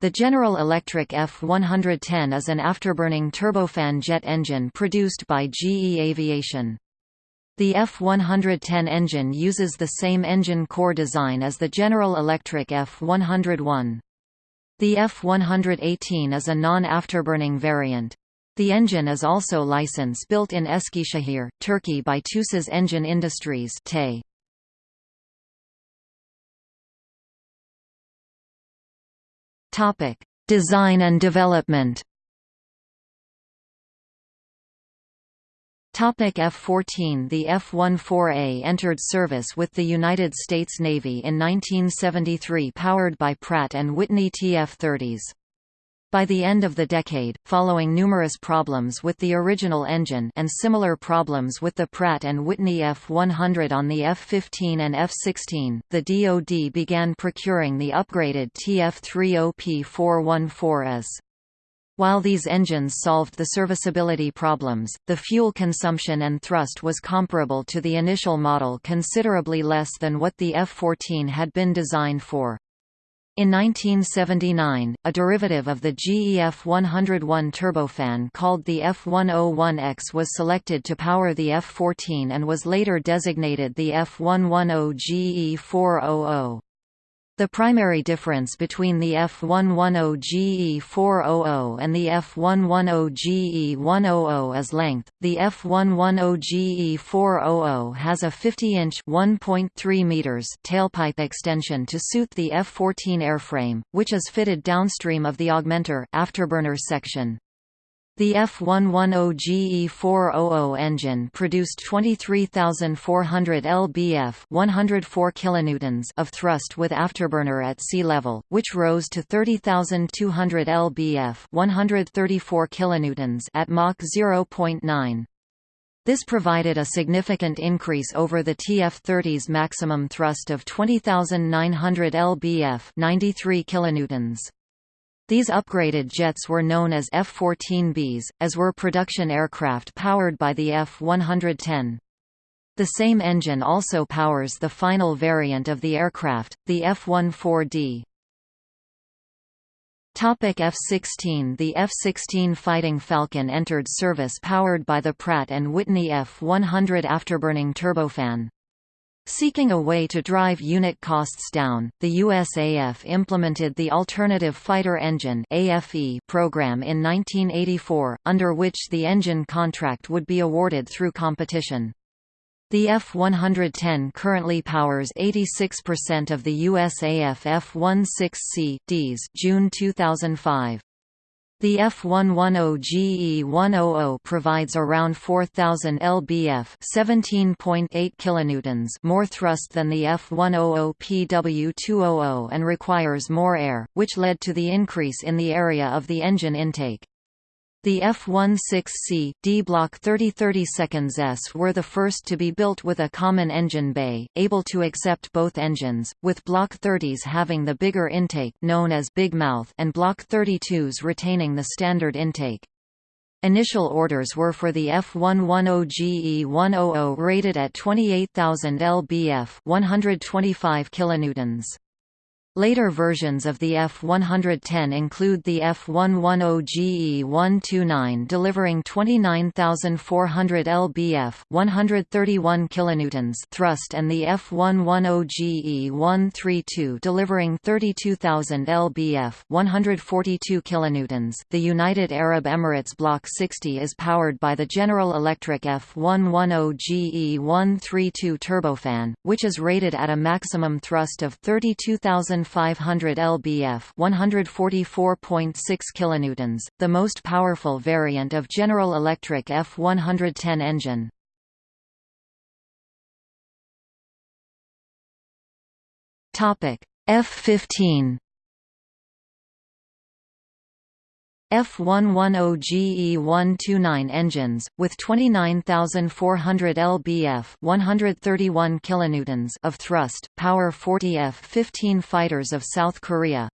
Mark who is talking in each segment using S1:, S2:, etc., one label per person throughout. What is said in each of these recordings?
S1: The General Electric F-110 is an afterburning turbofan jet engine produced by GE Aviation. The F-110 engine uses the same engine core design as the General Electric F-101. The F-118 is a non-afterburning variant. The engine is also license-built in Eskişehir, Turkey by TUSAS Engine Industries. Topic: Design and development. Topic F-14 The F-14A entered service with the United States Navy in 1973 powered by Pratt & Whitney TF-30s. By the end of the decade, following numerous problems with the original engine and similar problems with the Pratt & Whitney F100 on the F-15 and F-16, the DoD began procuring the upgraded TF-30P414s. While these engines solved the serviceability problems, the fuel consumption and thrust was comparable to the initial model considerably less than what the F-14 had been designed for. In 1979, a derivative of the GEF 101 turbofan called the F101X was selected to power the F-14 and was later designated the F110 GE400. The primary difference between the F110GE400 and the F110GE100 is length. The F110GE400 has a 50-inch (1.3 meters) tailpipe extension to suit the F14 airframe, which is fitted downstream of the augmenter afterburner section. The F110GE400 engine produced 23,400 lbf 104 kilonewtons of thrust with afterburner at sea level, which rose to 30,200 lbf 134 kilonewtons at Mach 0.9. This provided a significant increase over the TF-30's maximum thrust of 20,900 lbf 93 kilonewtons. These upgraded jets were known as F-14Bs, as were production aircraft powered by the F-110. The same engine also powers the final variant of the aircraft, the F-14D. F-16 The F-16 Fighting Falcon entered service powered by the Pratt & Whitney F-100 afterburning turbofan. Seeking a way to drive unit costs down, the USAF implemented the Alternative Fighter Engine program in 1984, under which the engine contract would be awarded through competition. The F-110 currently powers 86% of the USAF F-16C Ds June 2005. The F110GE100 provides around 4000 lbf, 17.8 kilonewtons more thrust than the F100PW200 and requires more air, which led to the increase in the area of the engine intake. The F-16C, D Block 3030 seconds S were the first to be built with a common engine bay, able to accept both engines, with Block 30s having the bigger intake known as Big Mouth and Block 32s retaining the standard intake. Initial orders were for the F110GE100 rated at 28,000 lbf 125 kilonewtons. Later versions of the F-110 include the F-110GE-129 delivering 29,400 lbf 131 kilonewtons thrust and the F-110GE-132 delivering 32,000 lbf 142 kilonewtons. The United Arab Emirates Block 60 is powered by the General Electric F-110GE-132 turbofan, which is rated at a maximum thrust of 32,000 500 lbf 144.6 kilonewtons, the most powerful variant of General Electric F-110 engine. Topic F-15 F110GE129 engines, with 29,400 lbf 131 kilonewtons of thrust, power 40 F-15 fighters of South Korea.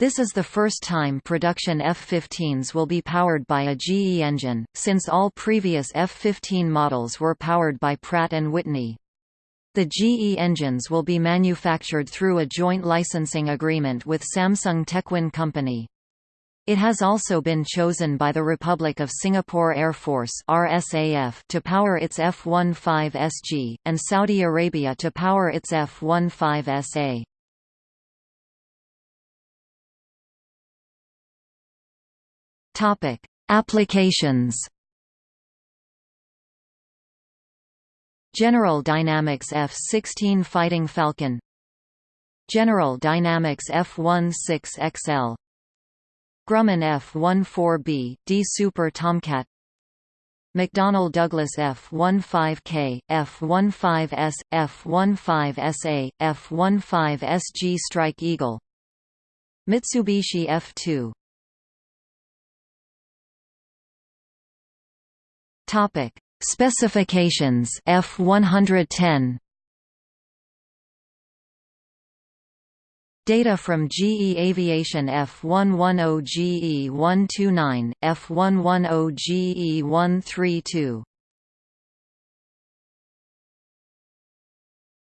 S1: This is the first time production F-15s will be powered by a GE engine, since all previous F-15 models were powered by Pratt & Whitney. The GE engines will be manufactured through a joint licensing agreement with Samsung Techwin Company. It has also been chosen by the Republic of Singapore Air Force RSAF to power its F-15SG, and Saudi Arabia to power its F-15SA. Applications. General Dynamics F-16 Fighting Falcon. General Dynamics F-16XL Grumman F-14B, D Super Tomcat. McDonnell Douglas F-15K, F-15S, F-15SA, F-15SG Strike Eagle. Mitsubishi F-2 Topic: Specifications F110 Data from GE Aviation F110GE129, F110GE132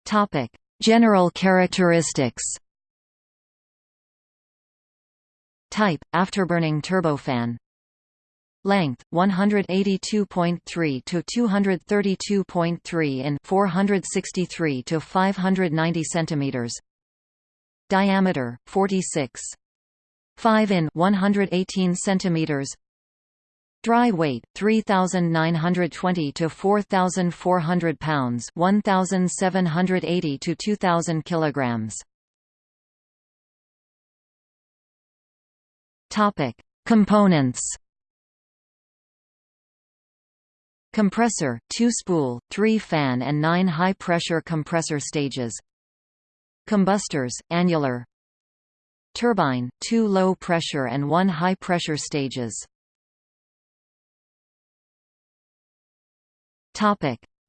S1: Topic: General characteristics. Type: Afterburning turbofan. Length 182.3 to 232.3 in 463 to 590 centimeters diameter 46 5 in 118 centimeters. Dry weight 3920 to 4400 pounds 1780 to 2000 kilograms. Topic. Components. Compressor 2 spool 3 fan and 9 high pressure compressor stages Combustors, annular Turbine, two low pressure and one high pressure stages.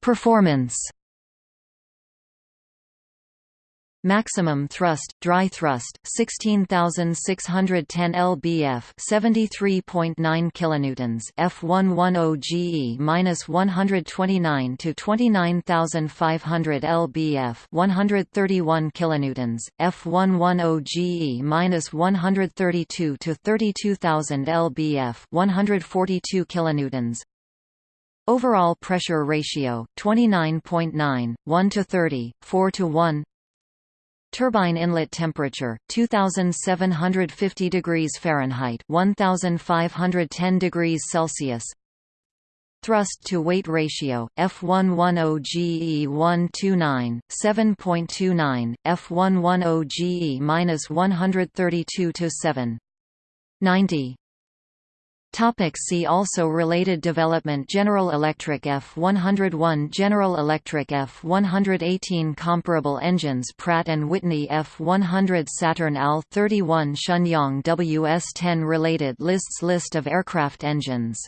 S1: Performance Maximum thrust, dry thrust, 16,610 lbf, 73.9 kilonewtons, F110 GE -129 to 29,500 lbf, 131 kilonewtons, F110 GE -132 to 32,000 lbf, 142 kilonewtons. Overall pressure ratio 29.9, 1 to 30, 4 to 1. Turbine inlet temperature 2750 degrees Fahrenheit 1510 degrees Celsius. Thrust to weight ratio F110 GE129 7.29 F110 GE-132 to 7 90 Topic see also Related development General Electric F101 General Electric F118 Comparable engines Pratt & Whitney F100 Saturn AL-31 Shenyang WS-10 Related lists List of aircraft engines